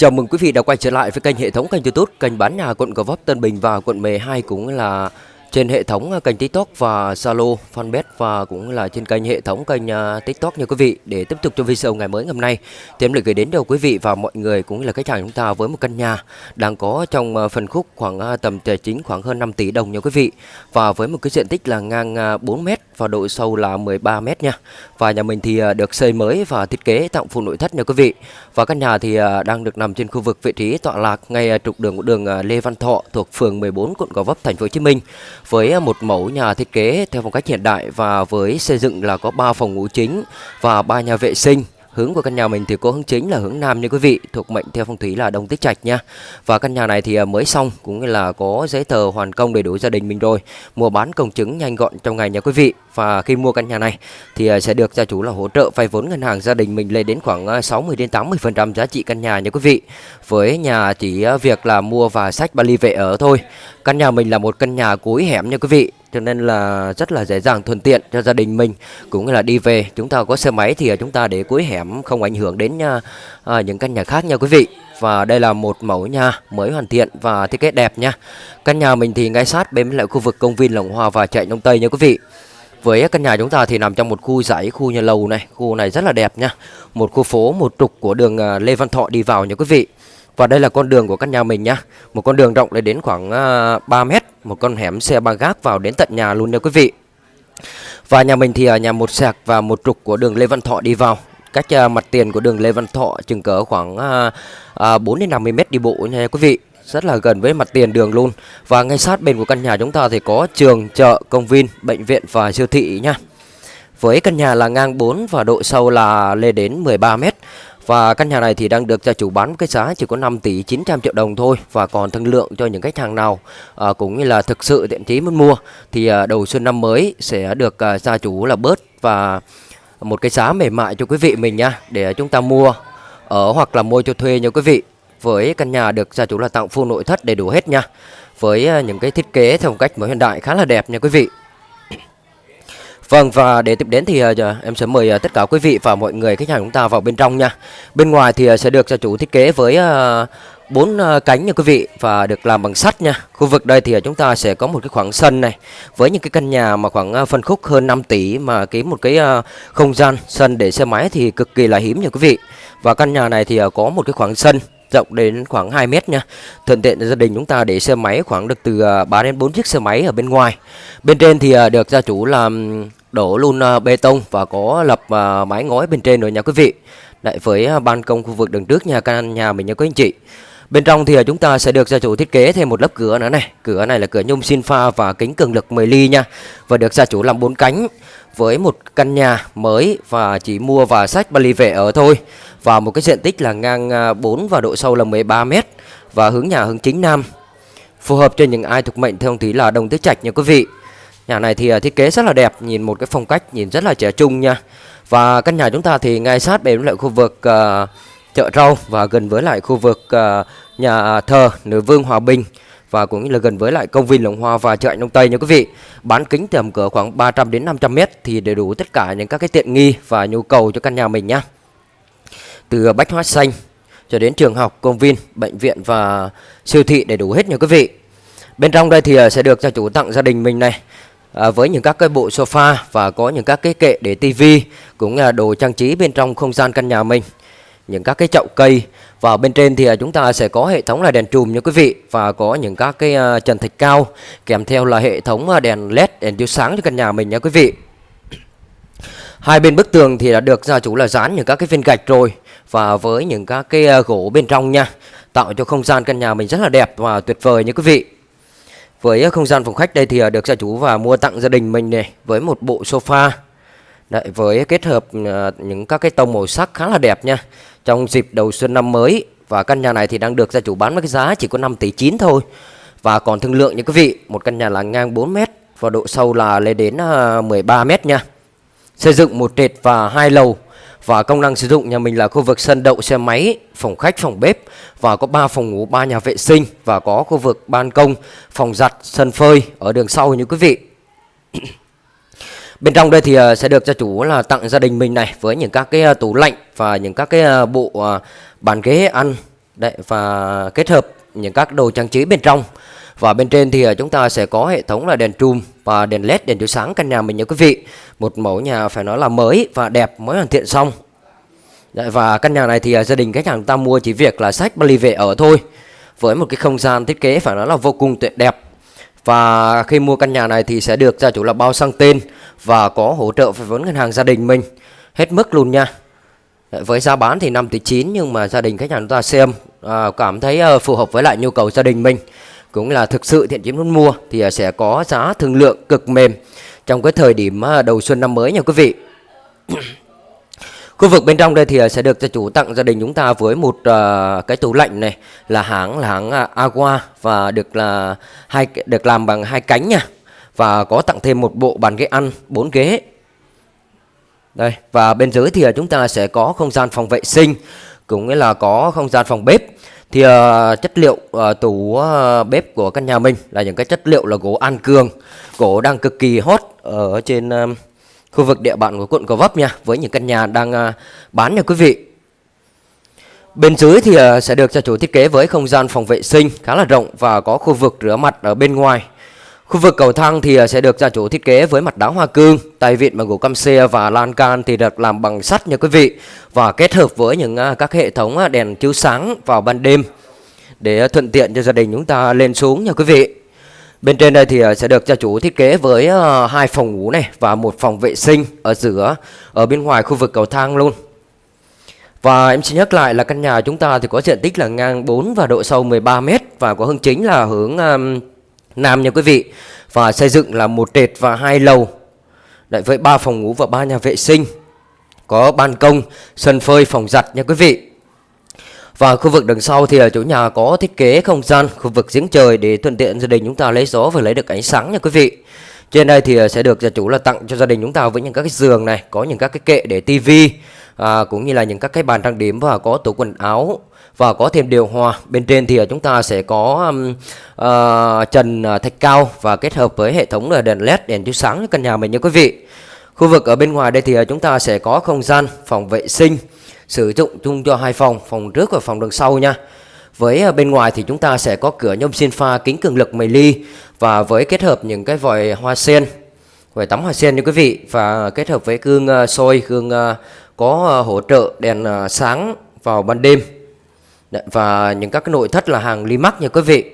Chào mừng quý vị đã quay trở lại với kênh hệ thống kênh YouTube kênh bán nhà quận Gò Vấp, Tân Bình và quận 12 cũng là trên hệ thống à, kênh TikTok và Zalo, Fanpage và cũng là trên kênh hệ thống kênh à, TikTok nha quý vị. Để tiếp tục cho video ngày mới ngày hôm nay, thì em lại gửi đến cho quý vị và mọi người cũng là khách hàng chúng ta với một căn nhà đang có trong à, phần khúc khoảng tầm tài chính khoảng hơn 5 tỷ đồng nha quý vị. Và với một cái diện tích là ngang 4 m và độ sâu là 13 m nha. Và nhà mình thì được xây mới và thiết kế tặng full nội thất nha quý vị. Và căn nhà thì đang được nằm trên khu vực vị trí tọa lạc ngay trục đường của đường Lê Văn Thọ thuộc phường 14 quận Gò Vấp thành phố Hồ Chí Minh với à, một mẫu nhà thiết kế theo phong cách hiện đại và với xây dựng là có 3 phòng ngủ chính và 3 nhà vệ sinh. Hướng của căn nhà mình thì có hướng chính là hướng Nam nha quý vị, thuộc mệnh theo phong thủy là Đông Tích Trạch nha. Và căn nhà này thì à, mới xong cũng như là có giấy tờ hoàn công đầy đủ gia đình mình rồi. Mua bán công chứng nhanh gọn trong ngày nha quý vị. Và khi mua căn nhà này thì à, sẽ được gia chủ là hỗ trợ vay vốn ngân hàng gia đình mình lên đến khoảng à, 60 đến 80% giá trị căn nhà nha quý vị. Với nhà chỉ việc là mua và sách ba ly về ở thôi. Căn nhà mình là một căn nhà cuối hẻm nha quý vị cho nên là rất là dễ dàng thuận tiện cho gia đình mình. Cũng là đi về chúng ta có xe máy thì chúng ta để cuối hẻm không ảnh hưởng đến à, à, những căn nhà khác nha quý vị. Và đây là một mẫu nhà mới hoàn thiện và thiết kế đẹp nha. Căn nhà mình thì ngay sát bên lại khu vực công viên Lồng Hoa và chạy Đông Tây nha quý vị. Với căn nhà chúng ta thì nằm trong một khu dãy khu nhà lầu này. Khu này rất là đẹp nha. Một khu phố một trục của đường à, Lê Văn Thọ đi vào nha quý vị và đây là con đường của căn nhà mình nhá. Một con đường rộng lên đến khoảng à, 3 mét. Một con hẻm xe ba gác vào đến tận nhà luôn nha quý vị. Và nhà mình thì ở nhà một sạc và một trục của đường Lê Văn Thọ đi vào. Cách à, mặt tiền của đường Lê Văn Thọ chừng cỡ khoảng à, 4 đến 50 mét đi bộ nha quý vị. Rất là gần với mặt tiền đường luôn. Và ngay sát bên của căn nhà chúng ta thì có trường, chợ, công viên, bệnh viện và siêu thị nha. Với căn nhà là ngang 4 và độ sâu là lên đến 13 mét và căn nhà này thì đang được gia chủ bán cái giá chỉ có 5 tỷ 900 triệu đồng thôi và còn thương lượng cho những khách hàng nào à, cũng như là thực sự thiện chí muốn mua thì à, đầu xuân năm mới sẽ được à, gia chủ là bớt và một cái giá mềm mại cho quý vị mình nha để chúng ta mua ở hoặc là mua cho thuê nha quý vị. Với căn nhà được gia chủ là tặng full nội thất đầy đủ hết nha với à, những cái thiết kế theo một cách mới hiện đại khá là đẹp nha quý vị. Vâng và để tiếp đến thì uh, em sẽ mời uh, tất cả quý vị và mọi người khách hàng chúng ta vào bên trong nha. Bên ngoài thì uh, sẽ được gia chủ thiết kế với bốn cánh nha quý vị và được làm bằng sắt nha. Khu vực đây thì chúng ta sẽ có một cái khoảng sân này với những cái căn nhà mà khoảng phân khúc hơn 5 tỷ mà cái một cái không gian sân để xe máy thì cực kỳ là hiếm nha quý vị. Và căn nhà này thì có một cái khoảng sân rộng đến khoảng 2 mét nha. Thuận tiện gia đình chúng ta để xe máy khoảng được từ 3 đến 4 chiếc xe máy ở bên ngoài. Bên trên thì được gia chủ làm đổ luôn à, bê tông và có lập à, mái ngói bên trên rồi nha quý vị. Lại với à, ban công khu vực đường trước nhà căn, nhà mình nha quý anh chị. Bên trong thì chúng ta sẽ được gia chủ thiết kế thêm một lớp cửa nữa này. Cửa này là cửa nhôm xin pha và kính cường lực 10 ly nha. Và được gia chủ làm bốn cánh với một căn nhà mới và chỉ mua và sách ly về ở thôi. Và một cái diện tích là ngang 4 và độ sâu là 13 m và hướng nhà hướng chính nam. Phù hợp cho những ai thuộc mệnh theo ông thủy là đồng tứ trạch nha quý vị. Nhà này thì à, thiết kế rất là đẹp, nhìn một cái phong cách nhìn rất là trẻ trung nha. Và căn nhà chúng ta thì ngay sát bên lại khu vực uh, chợ rau và gần với lại khu vực uh, nhà thờ Nữ Vương Hòa Bình và cũng là gần với lại công viên Lồng Hoa và chợ Đông Tây nha quý vị. Bán kính tầm cỡ khoảng 300 đến 500 mét thì đầy đủ tất cả những các cái tiện nghi và nhu cầu cho căn nhà mình nhá. Từ bách hóa xanh cho đến trường học, công viên, bệnh viện và siêu thị đầy đủ hết nha quý vị. Bên trong đây thì sẽ được gia chủ tặng gia đình mình này à, với những các cái bộ sofa và có những các cái kệ để tivi cũng là đồ trang trí bên trong không gian căn nhà mình những các cái chậu cây. Và bên trên thì à, chúng ta sẽ có hệ thống là đèn trùm nha quý vị và có những các cái à, trần thạch cao kèm theo là hệ thống à, đèn led đèn chiếu sáng cho căn nhà mình nha quý vị. Hai bên bức tường thì đã được gia chủ là dán những các cái viên gạch rồi. Và với những các cái gỗ bên trong nha tạo cho không gian căn nhà mình rất là đẹp và tuyệt vời nha quý vị với không gian phòng khách đây thì à, được gia chủ và mua tặng gia đình mình này với một bộ sofa. Đấy, với kết hợp à, những các cái tông màu sắc khá là đẹp nha. Trong dịp đầu xuân năm mới và căn nhà này thì đang được gia chủ bán với cái giá chỉ có 5 tỷ 9 thôi. Và còn thương lượng như quý vị, một căn nhà là ngang 4 mét và độ sâu là lên đến à, 13 m mét nha. Xây dựng một trệt và hai lầu và công năng sử dụng nhà mình là khu vực sân đậu xe máy, phòng khách, phòng bếp và có 3 phòng ngủ, 3 nhà vệ sinh và có khu vực ban công, phòng giặt, sân phơi ở đường sau như quý vị. Bên trong đây thì ờ, sẽ được gia chủ là tặng gia đình mình này với những các cái ờ, tủ lạnh và những các cái ờ, bộ bàn ghế ăn Đấy và kết hợp những các đồ trang trí bên trong. Và bên trên thì à, chúng ta sẽ có hệ thống là đèn trùm và đèn led đèn chiếu sáng căn nhà mình nha quý vị. Một mẫu nhà phải nói là mới và đẹp mới hoàn thiện xong. Đấy, và căn nhà này thì à, gia đình khách hàng ta mua chỉ việc là sách Bali về ở thôi. Với một cái không gian thiết kế phải nói là vô cùng tuyệt đẹp. Và khi mua căn nhà này thì sẽ được gia chủ là bao sang tên và có hỗ trợ về vốn ngân hàng gia đình mình hết mức luôn nha. Với giá bán thì 5 tỷ 9 nhưng mà gia đình khách hàng chúng ta xem à, cảm thấy ờ, phù hợp với lại nhu cầu gia đình mình cũng là thực sự thiện chí muốn mua thì à, sẽ có giá thương lượng cực mềm trong cái thời điểm à, đầu xuân năm mới nha quý vị. Khu vực bên trong đây thì à, sẽ được cho chủ tặng gia đình chúng ta với một uh, cái tủ lạnh này là hãng là hãng uh, Agua và được là hai được làm bằng hai cánh nha. Và có tặng thêm một bộ bàn ghế ăn bốn ghế. Đây và bên dưới thì chúng ta sẽ có không gian phòng vệ sinh cũng nghĩa là có không gian phòng bếp thì uh, chất liệu uh, tủ uh, bếp của căn nhà mình là những cái chất liệu là gỗ an cường gỗ đang cực kỳ hot ở trên uh, khu vực địa bàn của quận Gò Vấp nha với những căn nhà đang uh, bán nha quý vị. Bên dưới thì uh, sẽ được gia chủ thiết kế với không gian phòng vệ sinh khá là rộng và có khu vực rửa mặt ở bên ngoài. Khu vực cầu thang thì à, sẽ được gia chủ thiết kế với mặt đá hoa cương, tay vịn bằng gỗ cam xe và lan can thì được làm bằng sắt nha quý vị và kết hợp với những à, các hệ thống à, đèn chiếu sáng vào ban đêm để thuận tiện cho gia đình chúng ta lên xuống nha quý vị. Bên trên đây thì sẽ được gia chủ thiết kế với hai phòng ngủ này và một phòng vệ sinh ở giữa ở bên ngoài khu vực cầu thang luôn. Và em xin nhắc lại là căn nhà chúng ta thì có diện tích là ngang 4 và độ sâu 13 m và có hướng chính là hướng Nam nha quý vị. Và xây dựng là một trệt và hai lầu. Đấy, Với ba phòng ngủ và ba nhà vệ sinh. Có ban công, sân phơi, phòng giặt nha quý vị. Và khu vực đằng sau thì ở chỗ nhà có thiết kế không gian khu vực giếng trời để thuận tiện gia đình chúng ta lấy gió và lấy được ánh sáng nha quý vị. Trên đây thì à, sẽ được gia chủ là tặng cho gia đình chúng ta với những các cái giường này, có những các cái kệ để tivi à, cũng như là những các cái bàn trang điểm và có tủ quần áo và có thêm điều hòa. Bên trên thì ờ, chúng ta sẽ có um, uh, trần ờ, thạch cao và kết hợp với hệ thống là đèn led đèn chiếu sáng căn nhà mình nha quý vị. Khu vực ở bên ngoài đây thì chúng ta sẽ có không gian phòng vệ sinh sử dụng chung cho hai phòng phòng trước và phòng đằng sau nha. Với bên ngoài thì chúng ta sẽ có cửa nhôm xin pha kính cường lực 10 ly và với kết hợp những cái vòi hoa sen vòi tắm hoa sen nha quý vị. Và kết hợp với gương soi gương có hỗ trợ đèn sáng vào ban đêm và những các cái nội thất là hàng Limac nha quý vị.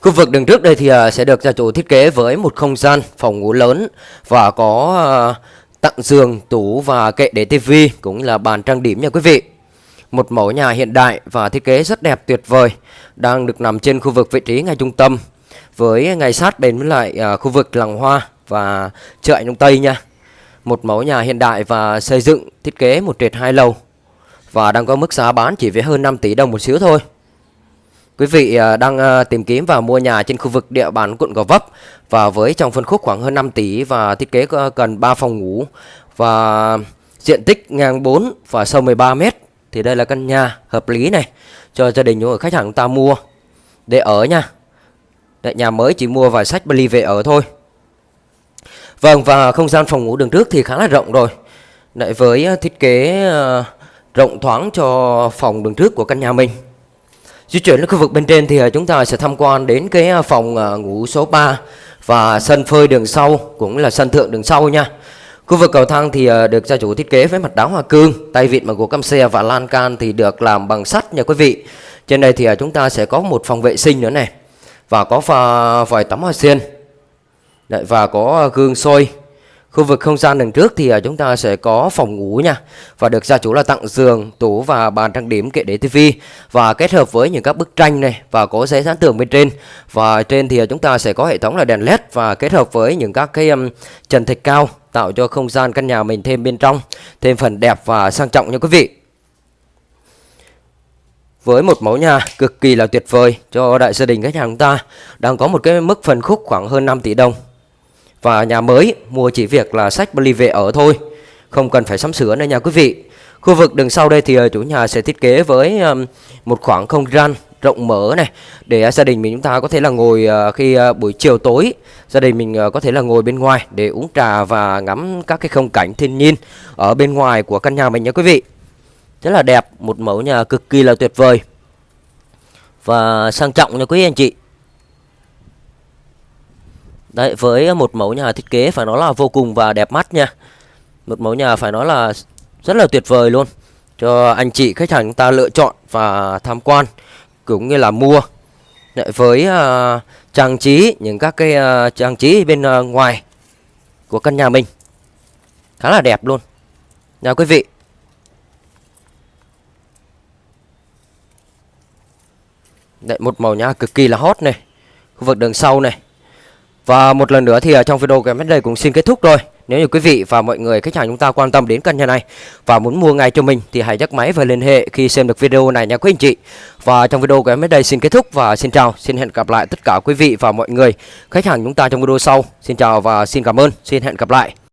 Khu vực đường trước đây thì à, sẽ được gia chủ thiết kế với một không gian phòng ngủ lớn và có à, tặng giường, tủ và kệ để tivi cũng là bàn trang điểm nha quý vị. Một mẫu nhà hiện đại và thiết kế rất đẹp tuyệt vời đang được nằm trên khu vực vị trí ngay trung tâm với ngay sát bên với lại à, khu vực làng hoa và chợ Đông Tây nha. Một mẫu nhà hiện đại và xây dựng thiết kế một trệt hai lầu và đang có mức giá bán chỉ với hơn 5 tỷ đồng một xíu thôi. Quý vị à, đang à, tìm kiếm và mua nhà trên khu vực địa bàn quận Gò Vấp và với trong phân khúc khoảng hơn 5 tỷ và thiết kế cần 3 phòng ngủ và diện tích ngang 4 và sâu 13 m thì đây là căn nhà hợp lý này cho gia đình của khách hàng ta mua để ở nha. Đấy, nhà mới chỉ mua vài sách Bali về ở thôi. Vâng và không gian phòng ngủ đường trước thì khá là rộng rồi. Đấy, với à, thiết kế uh, rộng thoáng cho phòng đường trước của căn nhà mình. Di chuyển đến khu vực bên trên thì ờ, chúng ta sẽ tham quan đến cái ờ, phòng ờ, ngủ số 3 và sân phơi đường sau cũng là sân thượng đường sau nha. Khu vực cầu thang thì được gia chủ thiết kế với mặt đá hoa cương, tay vịn bằng gỗ cam xe và lan can thì được làm bằng sắt nha quý vị. Trên đây thì chúng ta sẽ có một phòng vệ sinh nữa này và có pha vòi tắm hoa sen. và có gương soi Khu vực không gian đằng trước thì à, chúng ta sẽ có phòng ngủ nha. Và được gia chủ là tặng giường, tủ và bàn trang điểm kệ để tivi. Và kết hợp với những các bức tranh này và có giấy dán tường bên trên. Và trên thì à, chúng ta sẽ có hệ thống là đèn led và kết hợp với những các cái um, trần thạch cao Tạo cho không gian căn nhà mình thêm bên trong Thêm phần đẹp và sang trọng nha quý vị. Với một mẫu nhà cực kỳ là tuyệt vời cho đại gia đình khách hàng chúng ta đang có một cái mức phần khúc khoảng hơn 5 tỷ đồng và nhà mới mua chỉ việc là sách bali về ở thôi. Không cần phải sắm sửa nữa nha quý vị. Khu vực đằng sau đây thì ờ, chủ nhà sẽ thiết kế với một khoảng không gian rộng mở này, Để gia đình mình chúng ta có thể là ngồi ờ, khi ờ, buổi chiều tối, Gia đình mình có thể là ngồi bên ngoài để uống trà và ngắm các cái không cảnh thiên nhiên Ở bên ngoài của căn nhà mình nha quý vị. Rất là đẹp, một mẫu nhà cực kỳ là tuyệt vời. Và sang trọng nha quý anh chị đấy với một mẫu nhà thiết kế phải nói là vô cùng và đẹp mắt nha. Một mẫu nhà phải nói là rất là tuyệt vời luôn. Cho anh chị khách hàng chúng ta lựa chọn và tham quan cũng như là mua. Đấy, với uh, trang trí những các cái uh, trang trí bên uh, ngoài của căn nhà mình. Khá là đẹp luôn. Nha quý vị. Đấy, một màu nhà cực kỳ là hot này. Khu vực đường sau này và một lần nữa thì à, trong video của em đây cũng xin kết thúc rồi nếu như quý vị và mọi người khách hàng chúng ta quan tâm đến căn nhà này và muốn mua ngay cho mình thì hãy nhấc máy và liên hệ khi xem được video này nha quý anh chị. Và trong video của em đến đây xin kết thúc và xin chào, xin hẹn gặp lại tất cả quý vị và mọi người khách hàng chúng ta trong video sau. Xin chào và xin cảm ơn, xin hẹn gặp lại.